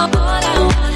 All I want